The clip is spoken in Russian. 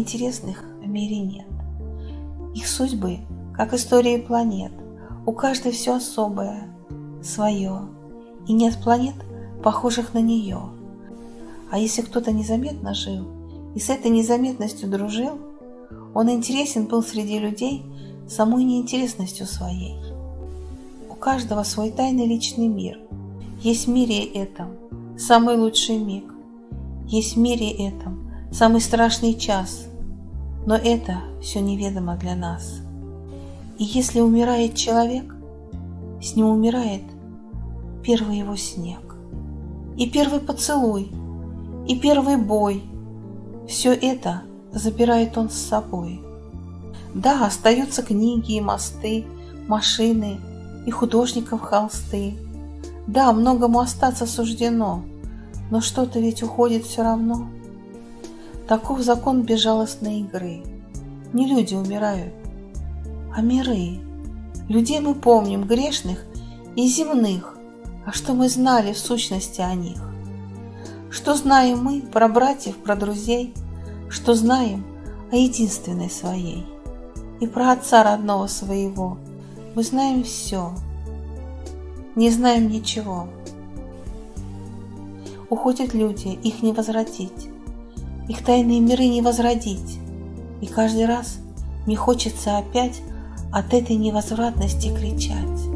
неинтересных в мире нет. Их судьбы, как истории планет, у каждой все особое, свое, и нет планет, похожих на нее. А если кто-то незаметно жил и с этой незаметностью дружил, он интересен был среди людей самой неинтересностью своей. У каждого свой тайный личный мир. Есть в мире этом самый лучший миг. Есть в мире этом самый страшный час – но это все неведомо для нас. И если умирает человек, с ним умирает первый его снег. И первый поцелуй, и первый бой. Все это забирает он с собой. Да, остаются книги и мосты, машины и художников холсты. Да, многому остаться суждено, но что-то ведь уходит все равно. Таков закон безжалостной игры. Не люди умирают, а миры. Людей мы помним, грешных и земных, а что мы знали в сущности о них? Что знаем мы про братьев, про друзей, что знаем о единственной своей? И про отца родного своего мы знаем все, не знаем ничего. Уходят люди, их не возвратить, их тайные миры не возродить, и каждый раз мне хочется опять от этой невозвратности кричать.